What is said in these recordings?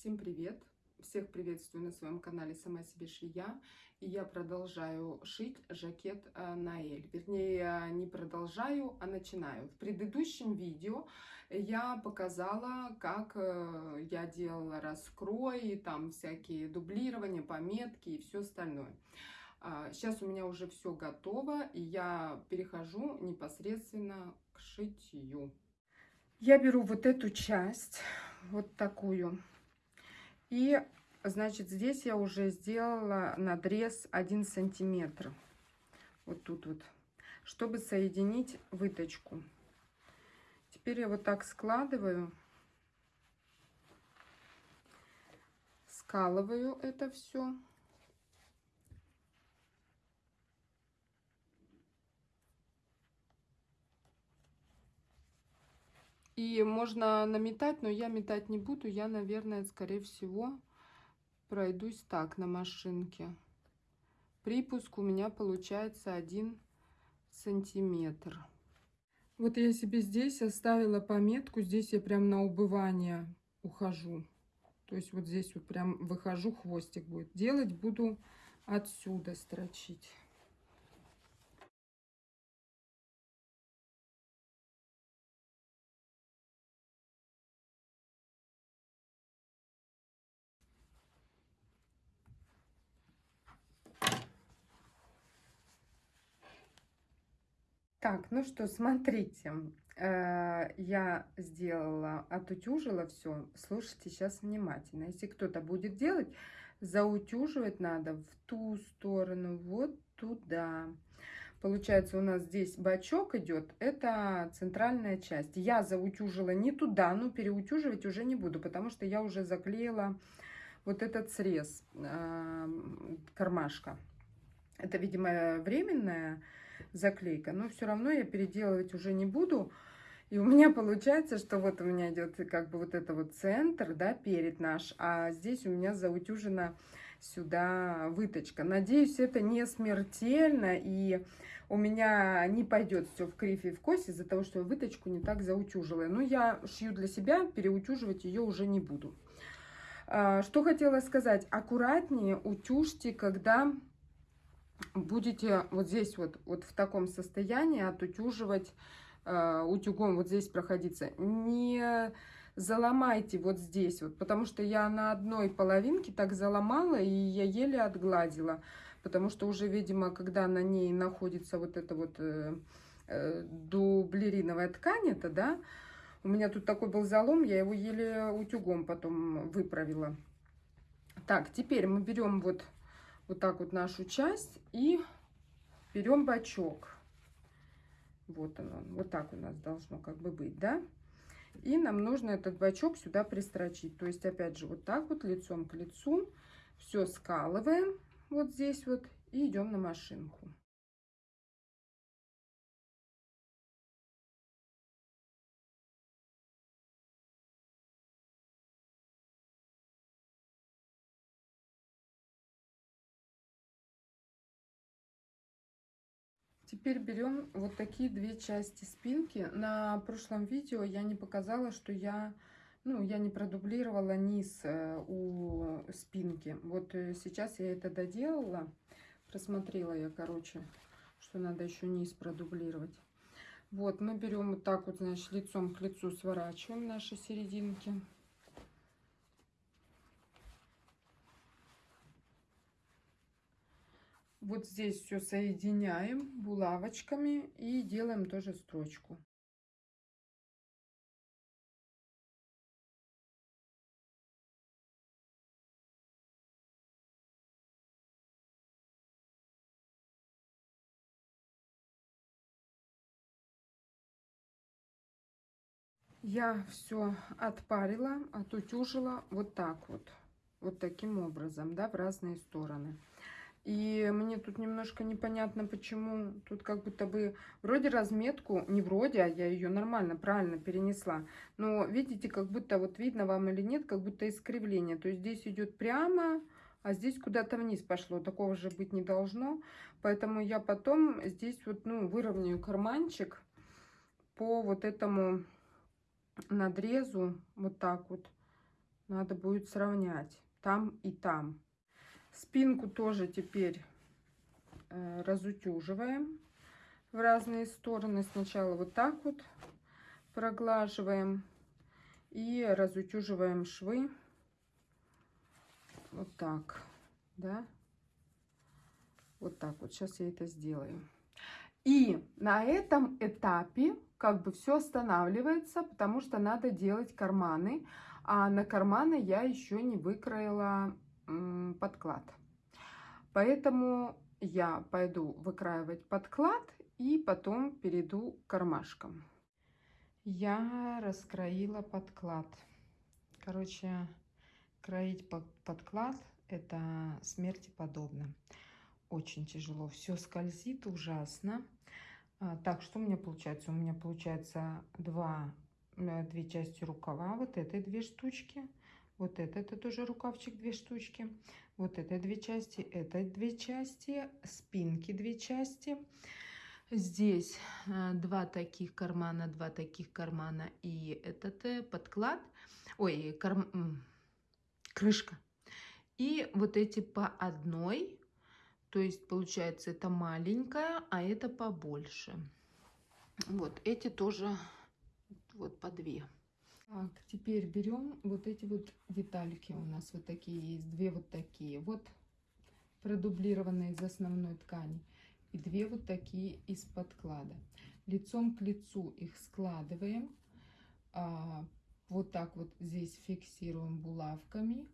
Всем привет! Всех приветствую на своем канале «Сама себе швея». И я продолжаю шить жакет э, на Эль. Вернее, не продолжаю, а начинаю. В предыдущем видео я показала, как э, я делала раскрой, там всякие дублирования, пометки и все остальное. Сейчас а, у меня уже все готово, и я перехожу непосредственно к шитью. Я беру вот эту часть, вот такую, и, значит, здесь я уже сделала надрез 1 сантиметр, вот тут вот, чтобы соединить выточку. Теперь я вот так складываю, скалываю это все. И можно наметать, но я метать не буду. Я, наверное, скорее всего, пройдусь так на машинке. Припуск у меня получается один сантиметр. Вот я себе здесь оставила пометку. Здесь я прям на убывание ухожу. То есть вот здесь вот прям выхожу, хвостик будет. Делать буду отсюда строчить. Так, ну что, смотрите, э, я сделала, отутюжила все. Слушайте сейчас внимательно. Если кто-то будет делать, заутюживать надо в ту сторону, вот туда. Получается, у нас здесь бачок идет, это центральная часть. Я заутюжила не туда, но переутюживать уже не буду, потому что я уже заклеила вот этот срез э, кармашка. Это, видимо, временная заклейка. Но все равно я переделывать уже не буду. И у меня получается, что вот у меня идет как бы вот это вот центр, да, перед наш, а здесь у меня заутюжена сюда выточка. Надеюсь, это не смертельно, и у меня не пойдет все в кривь и в кость из-за того, что я выточку не так заутюжила. Но я шью для себя, переутюживать ее уже не буду. А, что хотела сказать, аккуратнее утюжьте, когда будете вот здесь вот, вот в таком состоянии отутюживать э, утюгом, вот здесь проходиться. Не заломайте вот здесь вот, потому что я на одной половинке так заломала, и я еле отгладила. Потому что уже, видимо, когда на ней находится вот эта вот э, э, дублериновая ткань, это, да, у меня тут такой был залом, я его еле утюгом потом выправила. Так, теперь мы берем вот вот так вот нашу часть и берем бачок. Вот он, вот так у нас должно как бы быть, да? И нам нужно этот бачок сюда пристрочить. То есть, опять же, вот так вот лицом к лицу все скалываем вот здесь вот и идем на машинку. Теперь берем вот такие две части спинки. На прошлом видео я не показала, что я, ну, я не продублировала низ э, у спинки. Вот э, сейчас я это доделала. Просмотрела я, короче, что надо еще низ продублировать. Вот, мы берем вот так вот, значит, лицом к лицу сворачиваем наши серединки. Вот здесь все соединяем булавочками и делаем тоже строчку. Я все отпарила, отутюжила вот так вот, вот таким образом, да, в разные стороны. И мне тут немножко непонятно, почему тут как будто бы вроде разметку, не вроде, а я ее нормально, правильно перенесла. Но видите, как будто вот видно вам или нет, как будто искривление. То есть здесь идет прямо, а здесь куда-то вниз пошло. Такого же быть не должно. Поэтому я потом здесь вот, ну, выровняю карманчик по вот этому надрезу. Вот так вот надо будет сравнять там и там. Спинку тоже теперь э, разутюживаем в разные стороны. Сначала вот так вот проглаживаем и разутюживаем швы. Вот так, да. Вот так вот. Сейчас я это сделаю. И на этом этапе как бы все останавливается, потому что надо делать карманы. А на карманы я еще не выкроила подклад. Поэтому я пойду выкраивать подклад и потом перейду к кармашкам. Я раскроила подклад. Короче, кроить подклад это смерти подобно. Очень тяжело. Все скользит ужасно. А, так, что у меня получается? У меня получается два, э, две части рукава. Вот это две штучки. Вот это, это тоже рукавчик, две штучки. Вот это две части, это две части. Спинки две части. Здесь э, два таких кармана, два таких кармана и этот э, подклад. Ой, карм... крышка. И вот эти по одной то есть, получается, это маленькая, а это побольше. Вот, эти тоже вот по две. Так, теперь берем вот эти вот детальки. У нас вот такие есть, две вот такие. Вот продублированные из основной ткани. И две вот такие из подклада. Лицом к лицу их складываем. А, вот так вот здесь фиксируем булавками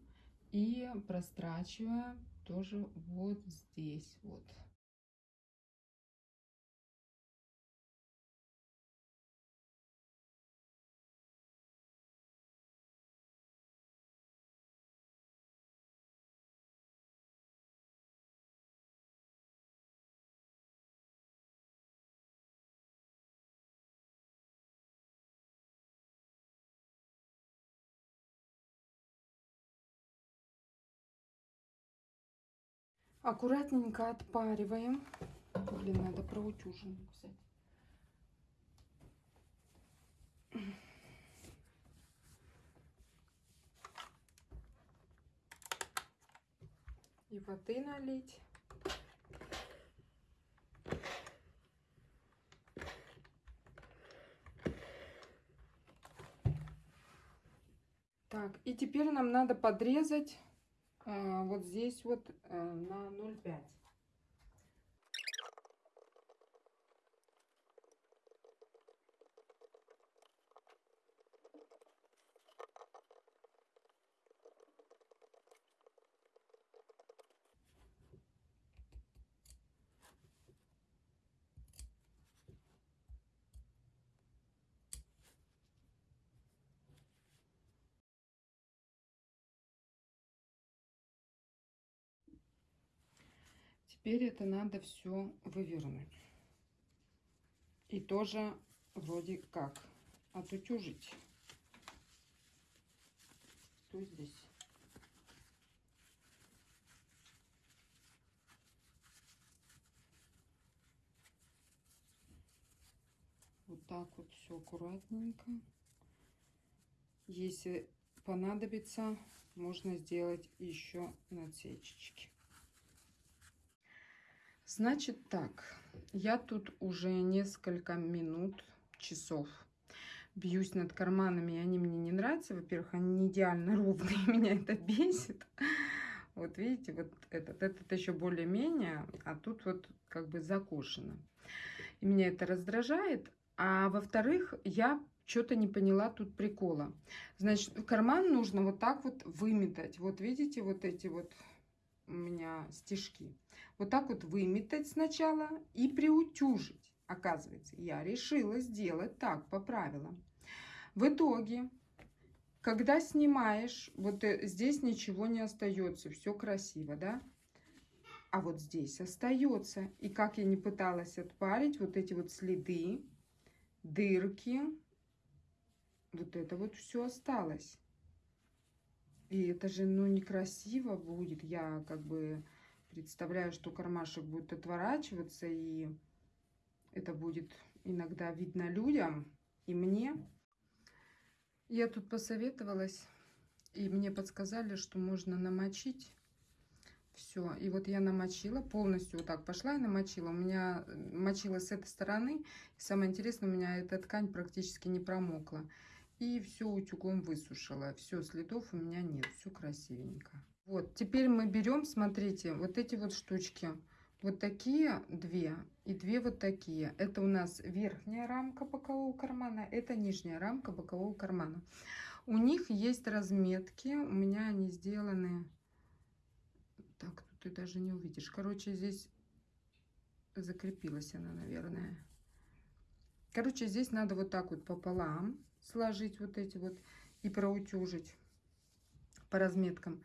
и прострачиваем тоже вот здесь вот. Аккуратненько отпариваем. Блин, надо проутюженную взять. И воды налить. Так, и теперь нам надо подрезать вот здесь вот э, на 0,5. Теперь это надо все вывернуть. И тоже вроде как отутюжить. Что здесь? Вот так вот все аккуратненько. Если понадобится, можно сделать еще надсечечки. Значит так, я тут уже несколько минут, часов бьюсь над карманами, и они мне не нравятся. Во-первых, они не идеально ровные, меня это бесит. Вот видите, вот этот, этот еще более-менее, а тут вот как бы закошено. И меня это раздражает. А во-вторых, я что-то не поняла тут прикола. Значит, карман нужно вот так вот выметать. Вот видите, вот эти вот у меня стежки. Вот так вот выметать сначала и приутюжить. Оказывается, я решила сделать так по правилам. В итоге, когда снимаешь, вот э, здесь ничего не остается, все красиво, да? А вот здесь остается. И как я не пыталась отпарить, вот эти вот следы, дырки, вот это вот все осталось. И это же, ну, некрасиво будет. Я как бы представляю, что кармашек будет отворачиваться, и это будет иногда видно людям и мне. Я тут посоветовалась И мне подсказали, что можно намочить все. И вот я намочила полностью вот так пошла и намочила. У меня э, мочила с этой стороны. И самое интересное, у меня эта ткань практически не промокла. И все утюгом высушила. Все, следов у меня нет. Все красивенько. Вот, теперь мы берем, смотрите, вот эти вот штучки. Вот такие две и две вот такие. Это у нас верхняя рамка бокового кармана, это нижняя рамка бокового кармана. У них есть разметки, у меня они сделаны... Так, тут ты даже не увидишь. Короче, здесь закрепилась она, наверное. Короче, здесь надо вот так вот пополам сложить вот эти вот и проутюжить по разметкам.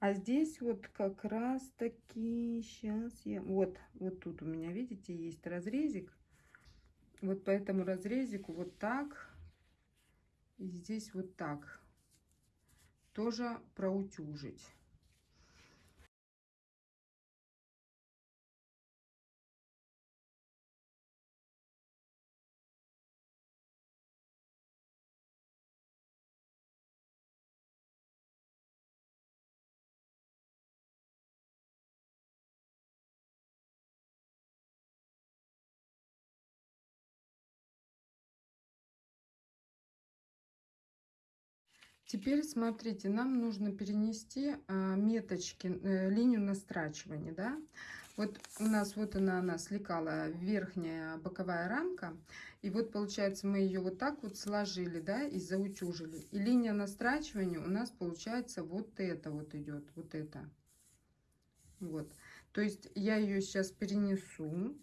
А здесь вот как раз таки, сейчас я, вот, вот тут у меня, видите, есть разрезик. Вот по этому разрезику вот так, и здесь вот так тоже проутюжить. Теперь смотрите, нам нужно перенести а, меточки, э, линию настрачивания, да. Вот у нас вот она, она слекала верхняя боковая рамка. И вот получается мы ее вот так вот сложили, да, и заутюжили. И линия настрачивания у нас получается вот это вот идет, вот это. Вот. То есть я ее сейчас перенесу.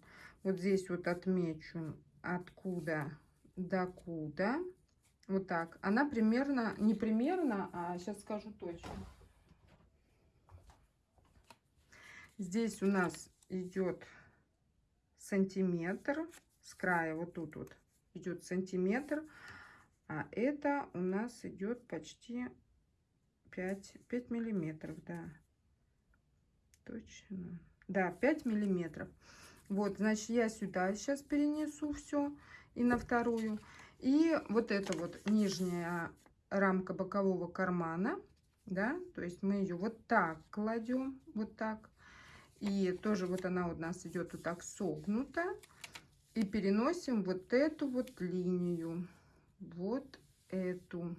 Вот здесь вот отмечу откуда до куда. Вот так. Она примерно, не примерно, а сейчас скажу точно. Здесь у нас идет сантиметр с края, вот тут вот идет сантиметр, а это у нас идет почти 5, 5 миллиметров, да. Точно. Да, 5 миллиметров. Вот, значит, я сюда сейчас перенесу все и на вторую. И вот это вот нижняя рамка бокового кармана, да, то есть мы ее вот так кладем, вот так. И тоже вот она у нас идет вот так согнута. И переносим вот эту вот линию, вот эту.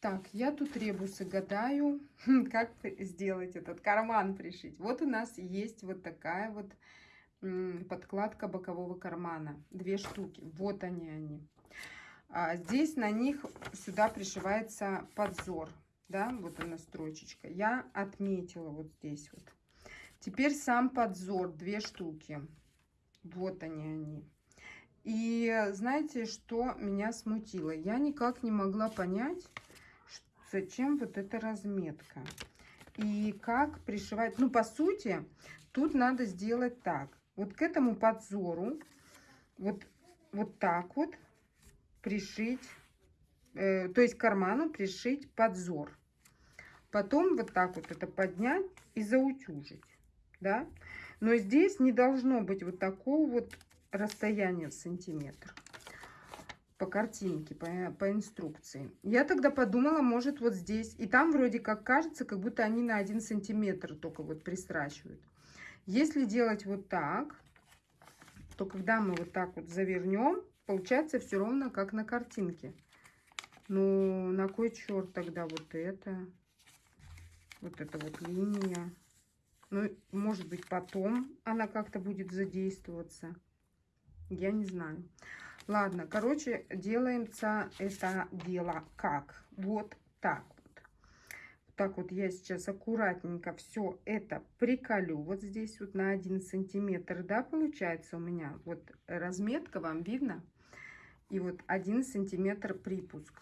Так, я тут ребусы гадаю, как сделать этот карман пришить. Вот у нас есть вот такая вот подкладка бокового кармана. Две штуки. Вот они они. А здесь на них сюда пришивается подзор. Да, вот она строчечка. Я отметила вот здесь вот. Теперь сам подзор, две штуки. Вот они они. И знаете, что меня смутило? Я никак не могла понять, зачем вот эта разметка. И как пришивать. Ну, по сути, тут надо сделать так. Вот к этому подзору, вот, вот так вот, пришить, э, то есть карману пришить подзор. Потом вот так вот это поднять и заутюжить, да. Но здесь не должно быть вот такого вот расстояния в сантиметр по картинке, по, по инструкции. Я тогда подумала, может вот здесь. И там вроде как кажется, как будто они на один сантиметр только вот пристрачивают. Если делать вот так, то когда мы вот так вот завернем, Получается все ровно, как на картинке. Ну, на кой черт тогда вот это? Вот эта вот линия. Ну, может быть, потом она как-то будет задействоваться. Я не знаю. Ладно, короче, делаемся это дело как? Вот так вот. Так вот я сейчас аккуратненько все это приколю. Вот здесь вот на один сантиметр, да, получается у меня. Вот разметка, вам видно? И вот один сантиметр припуск.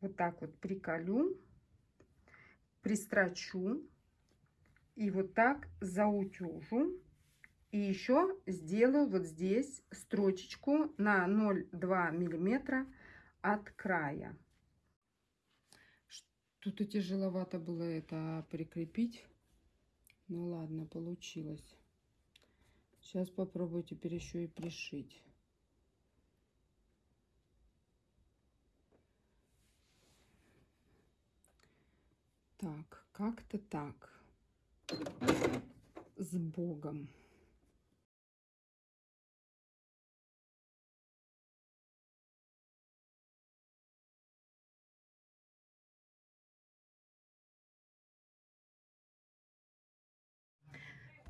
Вот так вот приколю, пристрочу и вот так заутюжу. И еще сделаю вот здесь строчечку на 0,2 миллиметра от края. Что-то тяжеловато было это прикрепить. Ну ладно, получилось. Сейчас попробую теперь еще и пришить. Так, как-то так. С Богом.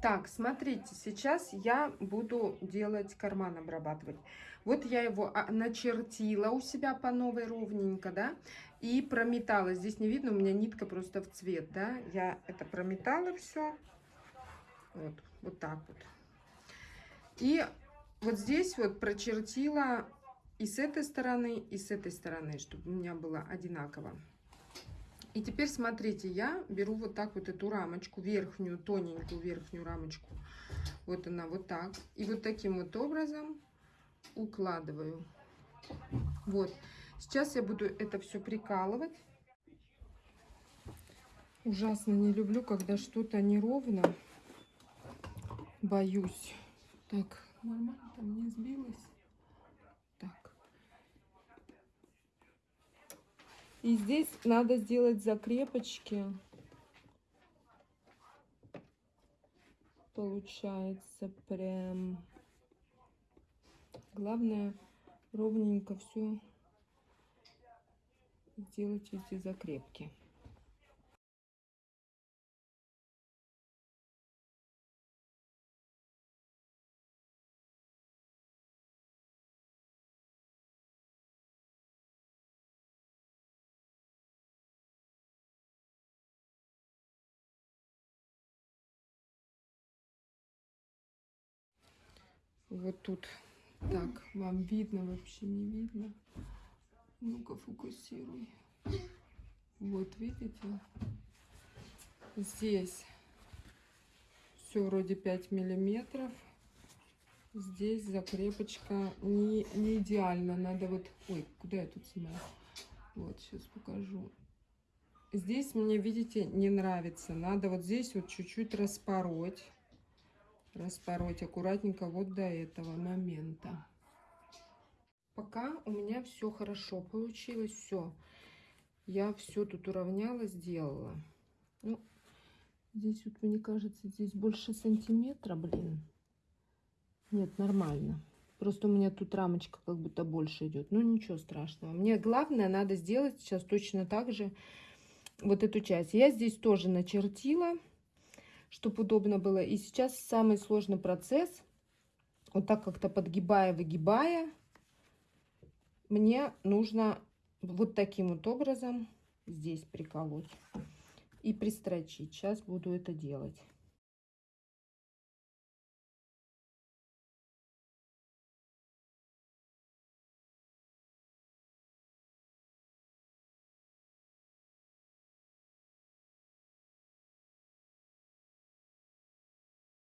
Так, смотрите, сейчас я буду делать карман обрабатывать. Вот я его а, начертила у себя по новой ровненько, да, и прометала. Здесь не видно, у меня нитка просто в цвет, да. Я это прометала все. Вот, вот так вот. И вот здесь вот прочертила и с этой стороны, и с этой стороны, чтобы у меня было одинаково. И теперь смотрите, я беру вот так вот эту рамочку, верхнюю, тоненькую верхнюю рамочку. Вот она вот так. И вот таким вот образом укладываю. Вот. Сейчас я буду это все прикалывать. Ужасно не люблю, когда что-то неровно. Боюсь. Так, нормально там не сбилось. И здесь надо сделать закрепочки. Получается прям... Главное ровненько все сделать эти закрепки. Вот тут. Так, вам видно, вообще не видно. Ну-ка, фокусируй. Вот, видите? Здесь все вроде 5 миллиметров. Здесь закрепочка не, не идеально. Надо вот... Ой, куда я тут снимаю? Вот, сейчас покажу. Здесь мне, видите, не нравится. Надо вот здесь вот чуть-чуть распороть распороть аккуратненько вот до этого момента. Пока у меня все хорошо получилось, все. Я все тут уравняла, сделала. Ну, здесь вот, мне кажется, здесь больше сантиметра, блин. Нет, нормально. Просто у меня тут рамочка как будто больше идет. Ну, ничего страшного. Мне главное надо сделать сейчас точно так же вот эту часть. Я здесь тоже начертила чтобы удобно было. И сейчас самый сложный процесс, вот так как-то подгибая, выгибая, мне нужно вот таким вот образом здесь приколоть и пристрочить. Сейчас буду это делать.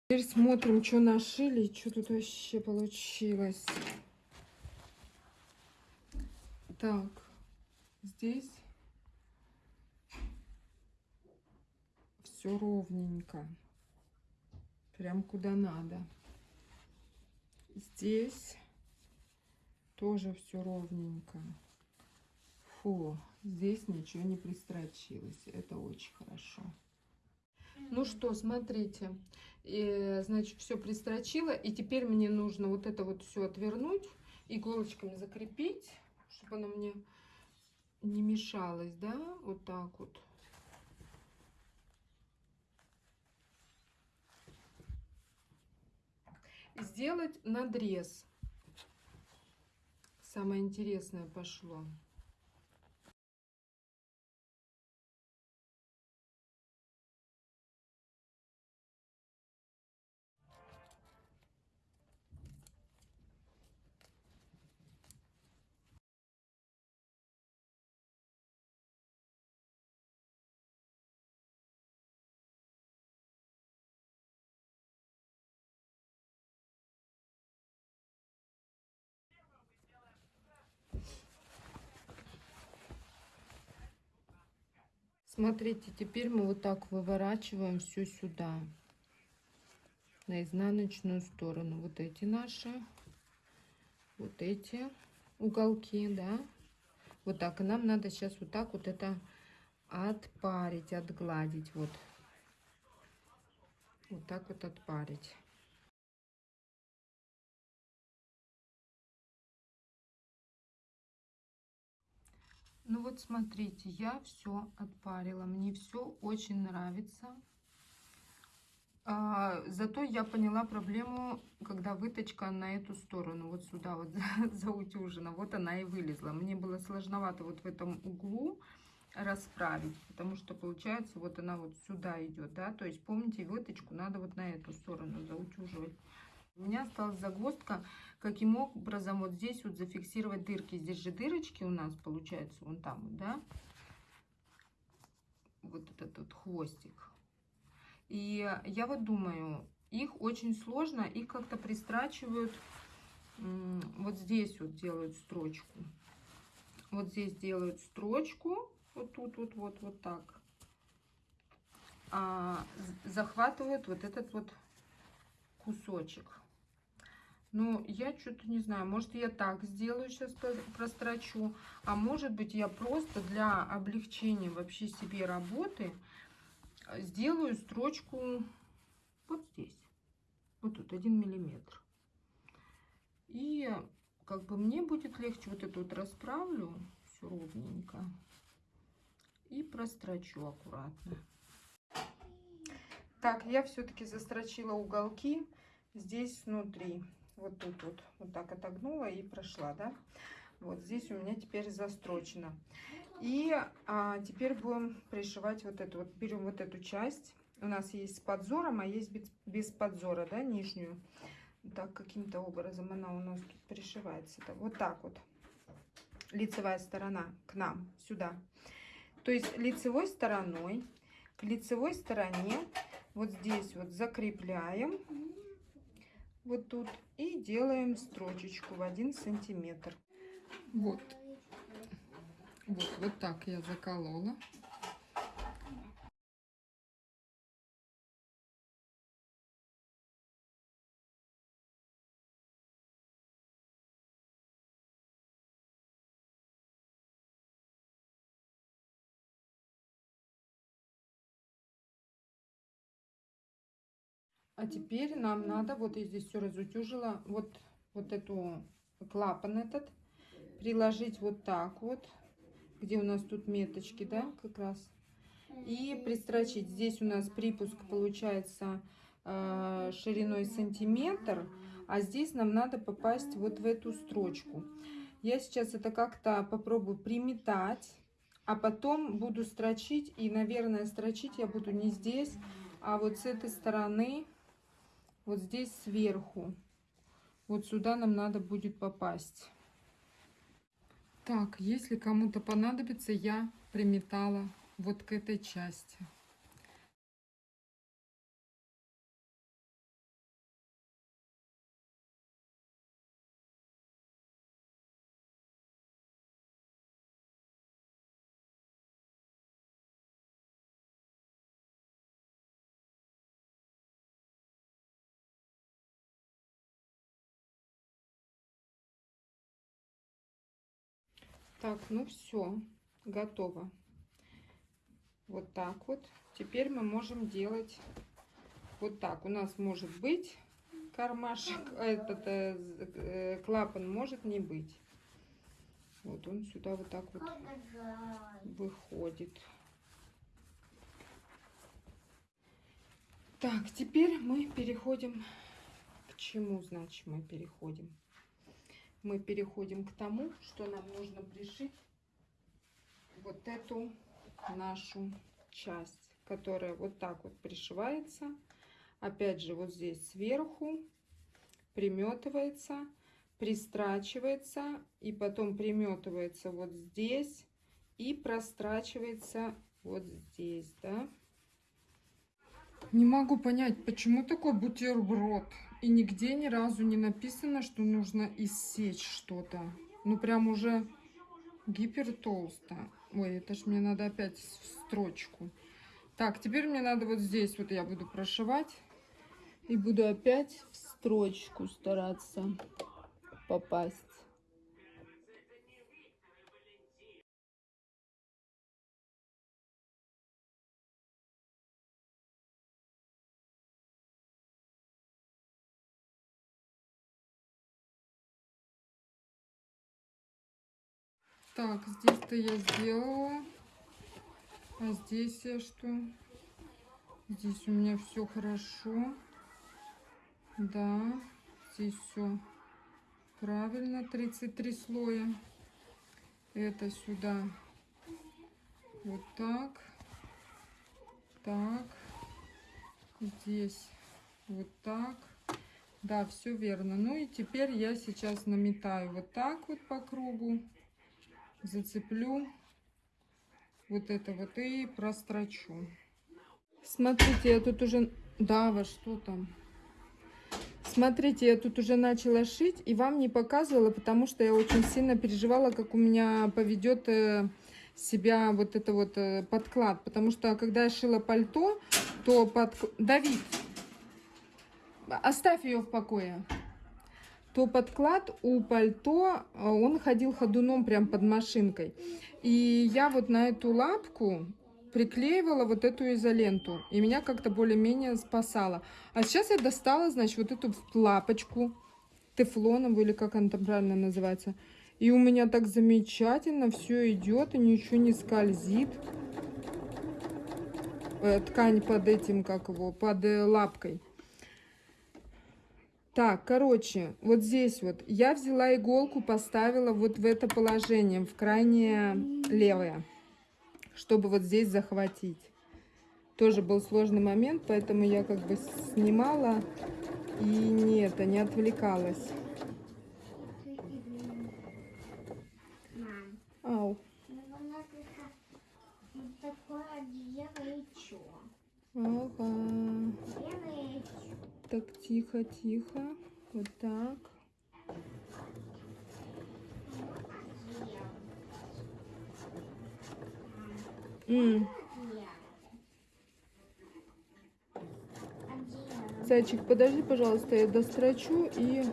Теперь смотрим, что нашили, что тут вообще получилось. Так, здесь все ровненько. Прям куда надо. Здесь тоже все ровненько. Фу, здесь ничего не пристрочилось. Это очень хорошо. Ну что, смотрите, и, значит, все пристрочила, и теперь мне нужно вот это вот все отвернуть, иголочками закрепить, чтобы оно мне не мешалось, да, вот так вот. Сделать надрез. Самое интересное пошло. Смотрите, теперь мы вот так выворачиваем все сюда, на изнаночную сторону. Вот эти наши, вот эти уголки, да. Вот так. И нам надо сейчас вот так вот это отпарить, отгладить. Вот. Вот так вот отпарить. Ну вот смотрите, я все отпарила. Мне все очень нравится. А, зато я поняла проблему, когда выточка на эту сторону, вот сюда вот заутюжена. Вот она и вылезла. Мне было сложновато вот в этом углу расправить, потому что получается вот она вот сюда идет, да. То есть помните, выточку надо вот на эту сторону заутюживать. У меня осталась загвоздка, каким образом вот здесь вот зафиксировать дырки. Здесь же дырочки у нас получается, вон там, да, вот этот вот хвостик. И я вот думаю, их очень сложно, их как-то пристрачивают, вот здесь вот делают строчку. Вот здесь делают строчку, вот тут вот, вот, вот так. А, захватывают вот этот вот кусочек. Ну, я что-то не знаю, может я так сделаю, сейчас прострочу, а может быть я просто для облегчения вообще себе работы сделаю строчку вот здесь, вот тут один миллиметр. И как бы мне будет легче вот эту вот расправлю все ровненько и прострочу аккуратно. Так, я все-таки застрочила уголки здесь внутри вот тут вот, вот так отогнула и прошла, да. Вот здесь у меня теперь застрочено. И а, теперь будем пришивать вот эту вот, берем вот эту часть. У нас есть с подзором, а есть без, без подзора, да, нижнюю. Так, каким-то образом она у нас тут пришивается. -то. Вот так вот. Лицевая сторона к нам, сюда. То есть лицевой стороной к лицевой стороне вот здесь вот закрепляем вот тут и делаем строчечку в один сантиметр. Вот. Вот, вот так я заколола. А теперь нам надо, вот я здесь все разутюжила, вот, вот эту клапан этот приложить вот так вот, где у нас тут меточки, да, как раз. И пристрочить. Здесь у нас припуск получается э, шириной сантиметр, а здесь нам надо попасть вот в эту строчку. Я сейчас это как-то попробую приметать, а потом буду строчить. И, наверное, строчить я буду не здесь, а вот с этой стороны вот здесь сверху. Вот сюда нам надо будет попасть. Так, если кому-то понадобится, я приметала вот к этой части. Так, ну все, готово. Вот так вот. Теперь мы можем делать вот так. У нас может быть кармашек, этот э, э, клапан может не быть. Вот он сюда вот так вот выходит. Так, теперь мы переходим к чему, значит, мы переходим мы переходим к тому, что нам нужно пришить вот эту нашу часть, которая вот так вот пришивается. Опять же, вот здесь сверху приметывается, пристрачивается и потом приметывается вот здесь и прострачивается вот здесь, да. Не могу понять, почему такой бутерброд? И нигде ни разу не написано, что нужно иссечь что-то. Ну, прям уже гипер толсто. Ой, это ж мне надо опять в строчку. Так, теперь мне надо вот здесь вот я буду прошивать. И буду опять в строчку стараться попасть. Так, здесь-то я сделала. А здесь я что? Здесь у меня все хорошо. Да, здесь все правильно. 33 слоя. Это сюда. Вот так. Так. Здесь вот так. Да, все верно. Ну и теперь я сейчас наметаю вот так вот по кругу. Зацеплю вот это вот и прострочу. Смотрите, я тут уже... Да, во что там? Смотрите, я тут уже начала шить и вам не показывала, потому что я очень сильно переживала, как у меня поведет э, себя вот это вот э, подклад. Потому что когда я шила пальто, то под... Давид, оставь ее в покое то подклад у пальто, э, он ходил ходуном прям под машинкой. И я вот на эту лапку приклеивала вот эту изоленту. И меня как-то более-менее спасала. А сейчас я достала, значит, вот эту лапочку тефлоновую, или как она там правильно называется. И у меня так замечательно все идет, и ничего не скользит. Э, ткань под этим, как его, под э, лапкой. Так, короче, вот здесь вот я взяла иголку, поставила вот в это положение, в крайнее левое, чтобы вот здесь захватить. Тоже был сложный момент, поэтому я как бы снимала и не это, не отвлекалась. Ау. Ага. Так, тихо, тихо. Вот так. М. Зайчик, подожди, пожалуйста, я дострочу и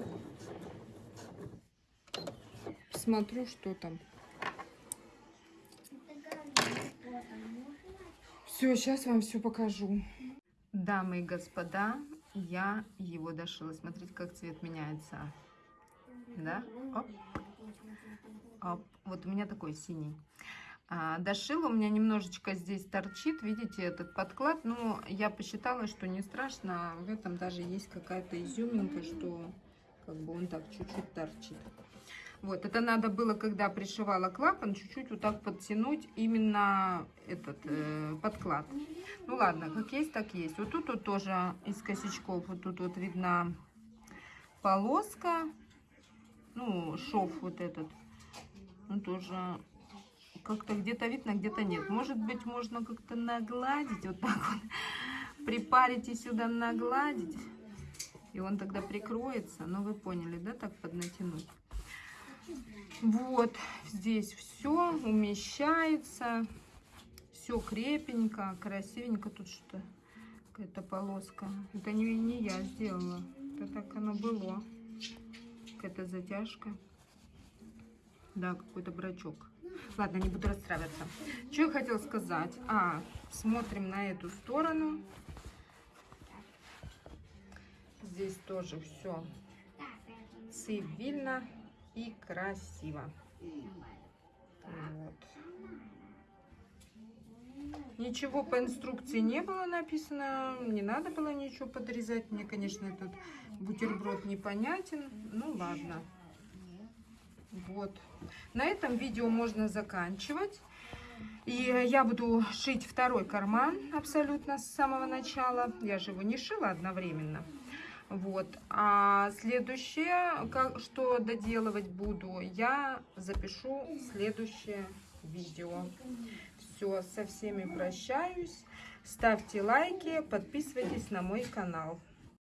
смотрю, что там. Все, сейчас вам все покажу. Дамы и господа, я его дошила. Смотрите, как цвет меняется. Да? Оп. Оп. Вот у меня такой синий. А, дошила, у меня немножечко здесь торчит, видите, этот подклад. Но я посчитала, что не страшно. В этом даже есть какая-то изюминка, что как бы он так чуть-чуть торчит. Вот, это надо было, когда пришивала клапан, чуть-чуть вот так подтянуть именно этот э, подклад. Ну ладно, как есть, так есть. Вот тут вот тоже из косячков, вот тут вот видна полоска, ну, шов вот этот. Он тоже как-то где-то видно, где-то нет. Может быть, можно как-то нагладить, вот так вот, припарить и сюда нагладить. И он тогда прикроется. Ну, вы поняли, да, так поднатянуть. Вот, здесь все умещается. Все крепенько, красивенько. Тут что-то, какая-то полоска. Это не, не я сделала. Это так оно было. Какая-то затяжка. Да, какой-то брачок. Ладно, не буду расстраиваться. Что я хотела сказать? А, смотрим на эту сторону. Здесь тоже все цивильно и красиво. Вот. Ничего по инструкции не было написано, не надо было ничего подрезать. Мне, конечно, этот бутерброд непонятен. Ну, ладно. Вот. На этом видео можно заканчивать. И я буду шить второй карман абсолютно с самого начала. Я же его не шила одновременно. Вот. А следующее, как, что доделывать буду, я запишу следующее видео. Все, со всеми прощаюсь. Ставьте лайки, подписывайтесь на мой канал.